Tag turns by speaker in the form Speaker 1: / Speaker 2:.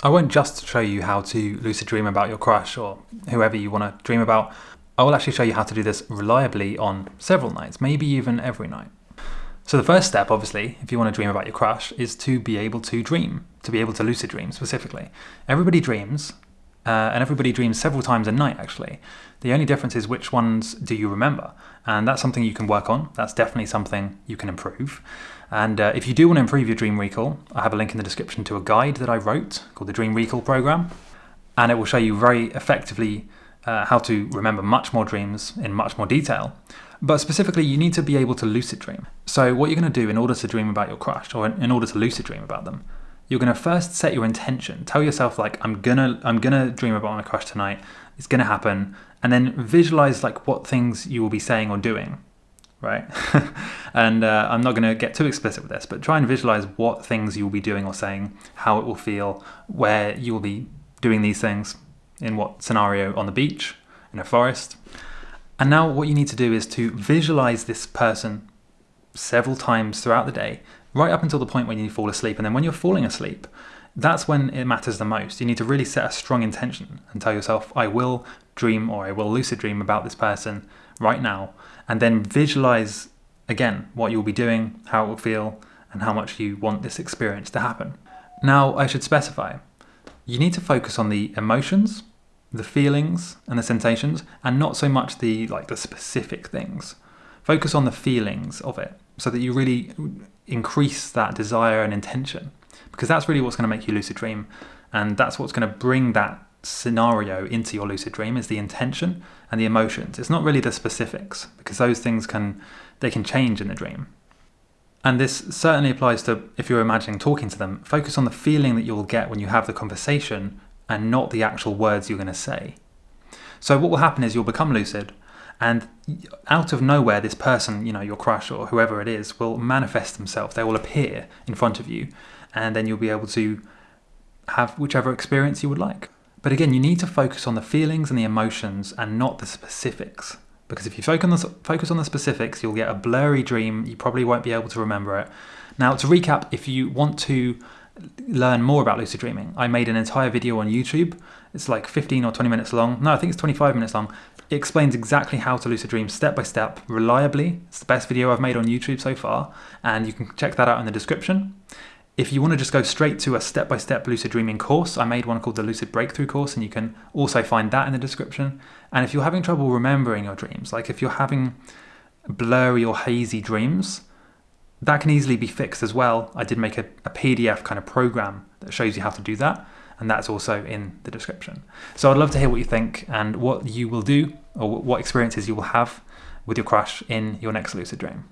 Speaker 1: I won't just show you how to lucid dream about your crush or whoever you want to dream about. I will actually show you how to do this reliably on several nights, maybe even every night. So the first step, obviously, if you want to dream about your crush, is to be able to dream, to be able to lucid dream specifically. Everybody dreams, uh, and everybody dreams several times a night actually. The only difference is which ones do you remember, and that's something you can work on. That's definitely something you can improve. And uh, if you do want to improve your dream recall, I have a link in the description to a guide that I wrote called the Dream Recall Program. And it will show you very effectively uh, how to remember much more dreams in much more detail. But specifically, you need to be able to lucid dream. So what you're going to do in order to dream about your crush, or in order to lucid dream about them, you're going to first set your intention. Tell yourself like, I'm gonna, I'm gonna dream about my crush tonight. It's going to happen, and then visualize like what things you will be saying or doing right? and uh, I'm not going to get too explicit with this, but try and visualize what things you will be doing or saying, how it will feel, where you will be doing these things, in what scenario on the beach, in a forest. And now what you need to do is to visualize this person several times throughout the day, right up until the point when you fall asleep. And then when you're falling asleep, that's when it matters the most. You need to really set a strong intention and tell yourself, I will dream or I will lucid dream about this person right now and then visualize again what you'll be doing, how it will feel, and how much you want this experience to happen. Now, I should specify you need to focus on the emotions, the feelings, and the sensations, and not so much the like the specific things. Focus on the feelings of it so that you really increase that desire and intention because that's really what's going to make you lucid dream and that's what's going to bring that scenario into your lucid dream is the intention and the emotions. It's not really the specifics because those things can they can change in the dream. And this certainly applies to if you're imagining talking to them, focus on the feeling that you'll get when you have the conversation and not the actual words you're going to say. So what will happen is you'll become lucid and out of nowhere this person, you know, your crush or whoever it is will manifest themselves. They will appear in front of you and then you'll be able to have whichever experience you would like. But again, you need to focus on the feelings and the emotions and not the specifics. Because if you focus on, the, specifics, you'll get a blurry dream. You probably won't be able to remember it. Now, to recap, if you want to learn more about lucid dreaming, I made an entire video on YouTube. It's like 15 or 20 minutes long. No, I think it's 25 minutes long. It explains exactly how to lucid dream step by step, reliably. It's the best video I've made on YouTube so far, and you can check that out in the description. If you want to just go straight to a step-by-step -step lucid dreaming course, I made one called the Lucid Breakthrough course and you can also find that in the description. And if you're having trouble remembering your dreams, like if you're having blurry or hazy dreams, that can easily be fixed as well. I did make a, a PDF kind of program that shows you how to do that and that's also in the description. So I'd love to hear what you think and what you will do or what experiences you will have with your crush in your next lucid dream.